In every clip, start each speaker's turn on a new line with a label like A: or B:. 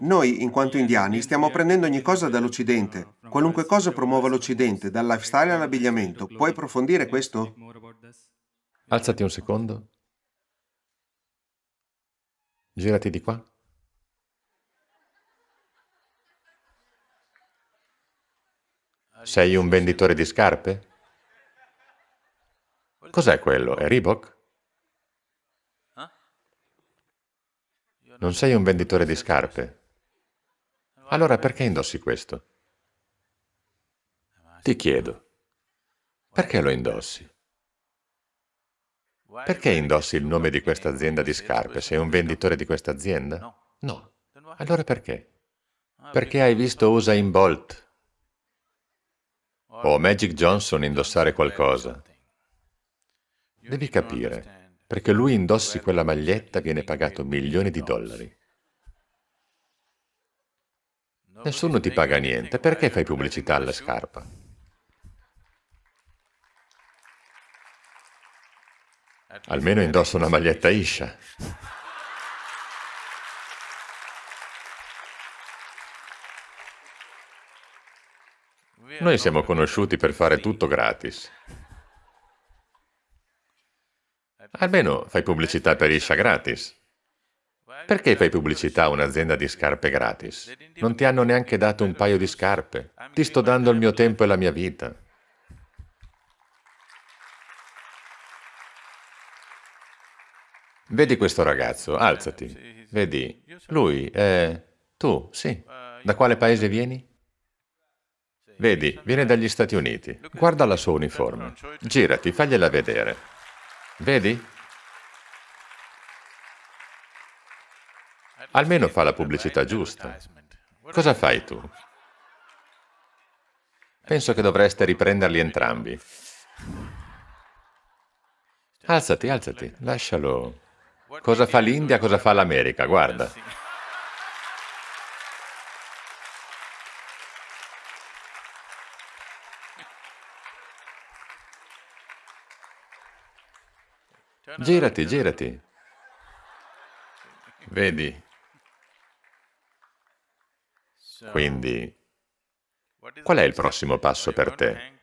A: Noi, in quanto indiani, stiamo prendendo ogni cosa dall'Occidente. Qualunque cosa promuova l'Occidente, dal lifestyle all'abbigliamento. Puoi approfondire questo?
B: Alzati un secondo. Girati di qua. Sei un venditore di scarpe? Cos'è quello? È Reebok? Non sei un venditore di scarpe? Allora perché indossi questo? Ti chiedo, perché lo indossi? Perché indossi il nome di questa azienda di scarpe? Sei un venditore di questa azienda? No. Allora perché? Perché hai visto Usain Bolt o Magic Johnson indossare qualcosa. Devi capire perché lui indossi quella maglietta viene pagato milioni di dollari. Nessuno ti paga niente, perché fai pubblicità alla scarpa? Almeno indossa una maglietta Isha. Noi siamo conosciuti per fare tutto gratis. Almeno fai pubblicità per Isha gratis. Perché fai pubblicità a un'azienda di scarpe gratis? Non ti hanno neanche dato un paio di scarpe. Ti sto dando il mio tempo e la mia vita. Vedi questo ragazzo, alzati. Vedi, lui è... Tu, sì. Da quale paese vieni? Vedi, viene dagli Stati Uniti. Guarda la sua uniforme. Girati, fagliela vedere. Vedi? Almeno fa la pubblicità giusta. Cosa fai tu? Penso che dovreste riprenderli entrambi. Alzati, alzati, lascialo. Cosa fa l'India, cosa fa l'America, guarda. Girati, girati. Vedi? Quindi, qual è il prossimo passo per te?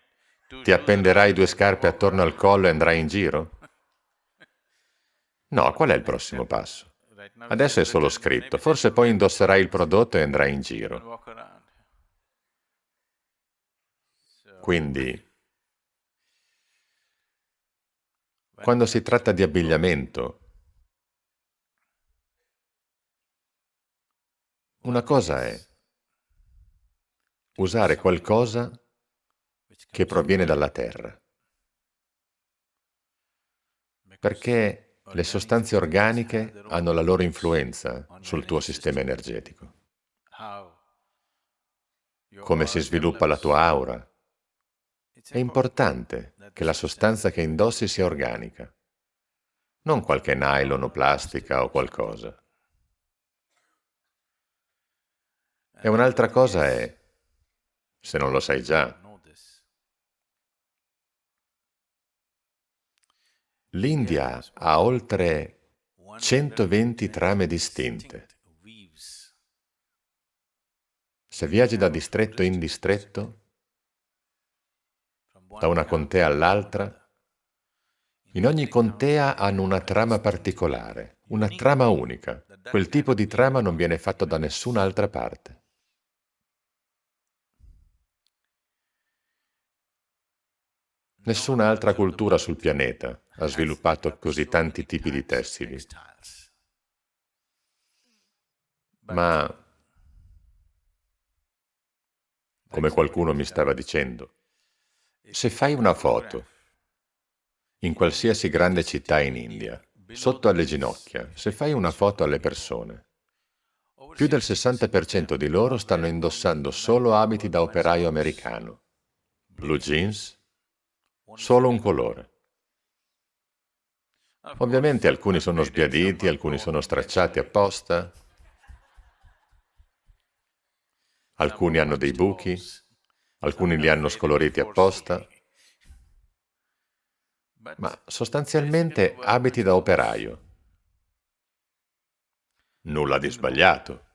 B: Ti appenderai due scarpe attorno al collo e andrai in giro? No, qual è il prossimo passo? Adesso è solo scritto, forse poi indosserai il prodotto e andrai in giro. Quindi, Quando si tratta di abbigliamento, una cosa è usare qualcosa che proviene dalla terra, perché le sostanze organiche hanno la loro influenza sul tuo sistema energetico. Come si sviluppa la tua aura, è importante che la sostanza che indossi sia organica, non qualche nylon o plastica o qualcosa. E un'altra cosa è, se non lo sai già, l'India ha oltre 120 trame distinte. Se viaggi da distretto in distretto, da una contea all'altra. In ogni contea hanno una trama particolare, una trama unica. Quel tipo di trama non viene fatto da nessun'altra parte. Nessun'altra cultura sul pianeta ha sviluppato così tanti tipi di tessili. Ma, come qualcuno mi stava dicendo, se fai una foto in qualsiasi grande città in India, sotto alle ginocchia, se fai una foto alle persone, più del 60% di loro stanno indossando solo abiti da operaio americano, blue jeans, solo un colore. Ovviamente alcuni sono sbiaditi, alcuni sono stracciati apposta, alcuni hanno dei buchi, alcuni li hanno scoloriti apposta, ma sostanzialmente abiti da operaio. Nulla di sbagliato.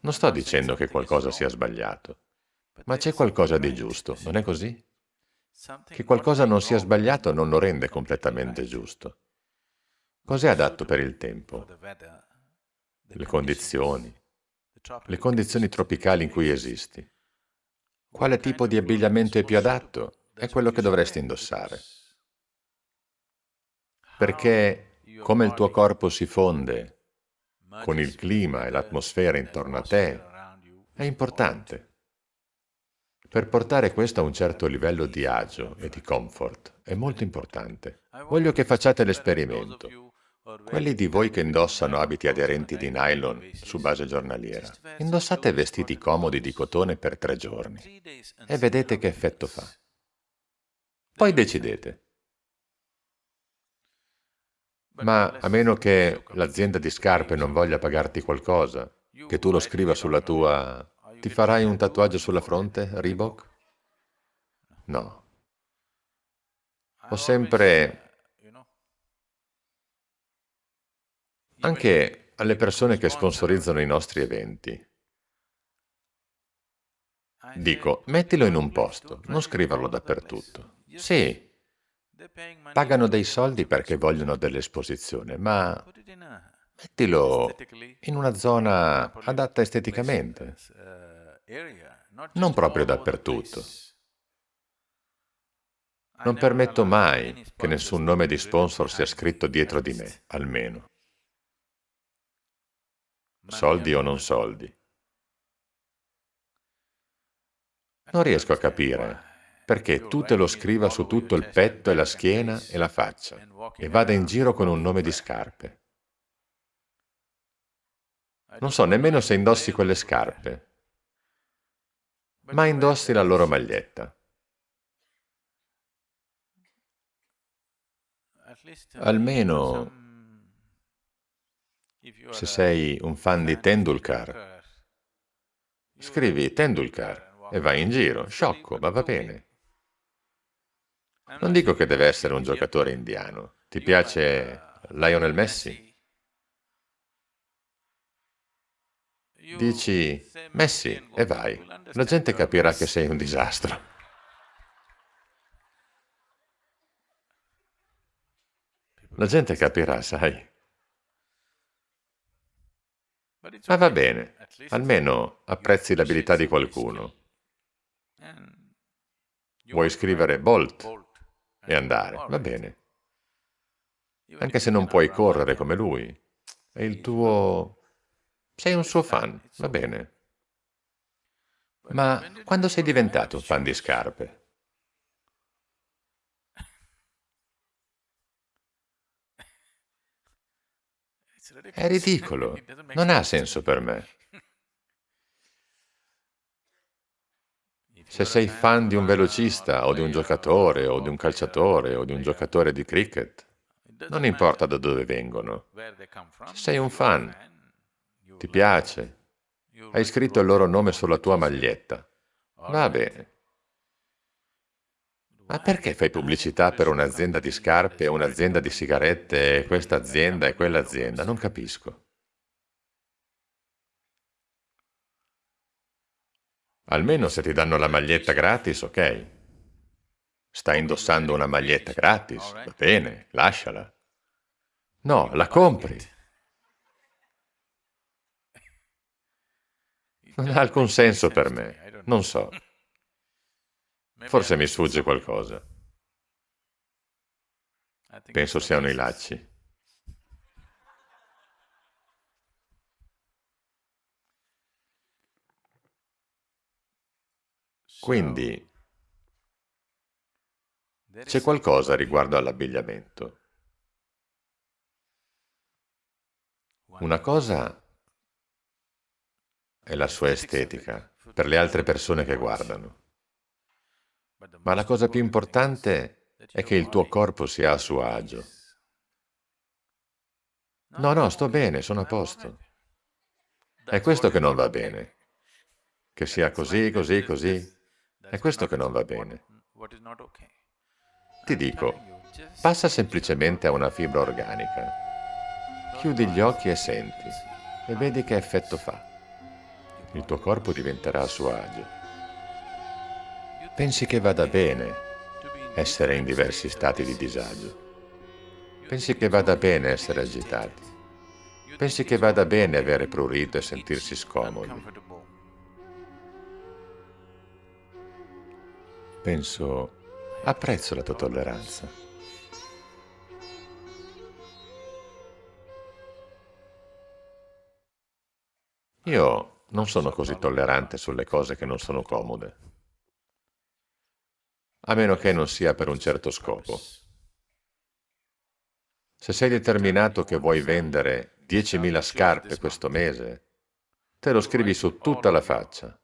B: Non sto dicendo che qualcosa sia sbagliato, ma c'è qualcosa di giusto, non è così? Che qualcosa non sia sbagliato non lo rende completamente giusto. Cos'è adatto per il tempo? Le condizioni, le condizioni tropicali in cui esisti. Quale tipo di abbigliamento è più adatto? È quello che dovresti indossare. Perché come il tuo corpo si fonde con il clima e l'atmosfera intorno a te, è importante. Per portare questo a un certo livello di agio e di comfort è molto importante. Voglio che facciate l'esperimento. Quelli di voi che indossano abiti aderenti di nylon su base giornaliera, indossate vestiti comodi di cotone per tre giorni e vedete che effetto fa. Poi decidete. Ma a meno che l'azienda di scarpe non voglia pagarti qualcosa, che tu lo scriva sulla tua... Ti farai un tatuaggio sulla fronte, Reebok? No. Ho sempre... Anche alle persone che sponsorizzano i nostri eventi. Dico, mettilo in un posto, non scriverlo dappertutto. Sì, Pagano dei soldi perché vogliono dell'esposizione, ma mettilo in una zona adatta esteticamente, non proprio dappertutto. Non permetto mai che nessun nome di sponsor sia scritto dietro di me, almeno. Soldi o non soldi. Non riesco a capire perché tu te lo scriva su tutto il petto e la schiena e la faccia e vada in giro con un nome di scarpe. Non so nemmeno se indossi quelle scarpe, ma indossi la loro maglietta. Almeno se sei un fan di Tendulkar, scrivi Tendulkar e vai in giro, sciocco, ma va bene. Non dico che deve essere un giocatore indiano. Ti piace Lionel Messi? Dici Messi e vai. La gente capirà che sei un disastro. La gente capirà, sai. Ma va bene, almeno apprezzi l'abilità di qualcuno. Vuoi scrivere Bolt? e andare, va bene. Anche se non puoi correre come lui, è il tuo... sei un suo fan, va bene. Ma quando sei diventato fan di scarpe? È ridicolo, non ha senso per me. Se sei fan di un velocista o di un giocatore o di un calciatore o di un giocatore di cricket, non importa da dove vengono. Se sei un fan, ti piace, hai scritto il loro nome sulla tua maglietta, va bene. Ma perché fai pubblicità per un'azienda di scarpe un'azienda di sigarette questa azienda e quell'azienda? Non capisco. Almeno se ti danno la maglietta gratis, ok. Stai indossando una maglietta gratis, va bene, lasciala. No, la compri. Non ha alcun senso per me, non so. Forse mi sfugge qualcosa. Penso siano i lacci. Quindi c'è qualcosa riguardo all'abbigliamento. Una cosa è la sua estetica per le altre persone che guardano, ma la cosa più importante è che il tuo corpo sia a suo agio. No, no, sto bene, sono a posto. È questo che non va bene, che sia così, così, così. È questo che non va bene. Ti dico, passa semplicemente a una fibra organica. Chiudi gli occhi e senti, e vedi che effetto fa. Il tuo corpo diventerà a suo agio. Pensi che vada bene essere in diversi stati di disagio. Pensi che vada bene essere agitati. Pensi che vada bene avere prurito e sentirsi scomodi. Penso, apprezzo la tua tolleranza. Io non sono così tollerante sulle cose che non sono comode, a meno che non sia per un certo scopo. Se sei determinato che vuoi vendere 10.000 scarpe questo mese, te lo scrivi su tutta la faccia.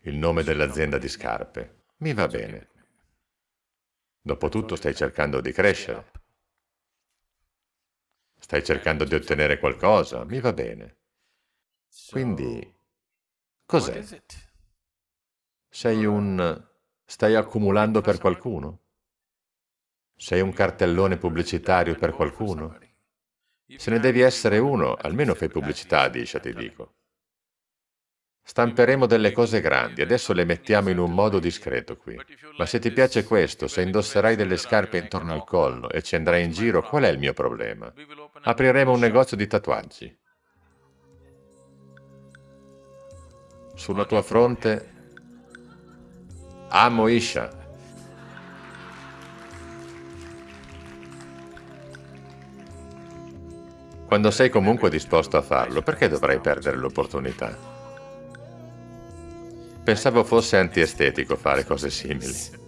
B: Il nome dell'azienda di scarpe. Mi va bene. Dopotutto stai cercando di crescere. Stai cercando di ottenere qualcosa, mi va bene. Quindi, cos'è? Sei un... stai accumulando per qualcuno? Sei un cartellone pubblicitario per qualcuno? Se ne devi essere uno, almeno fai pubblicità, Disha, ti dico. Stamperemo delle cose grandi, adesso le mettiamo in un modo discreto qui. Ma se ti piace questo, se indosserai delle scarpe intorno al collo e ci andrai in giro, qual è il mio problema? Apriremo un negozio di tatuaggi. Sulla tua fronte, amo Isha. Quando sei comunque disposto a farlo, perché dovrai perdere l'opportunità? Pensavo fosse antiestetico fare cose simili.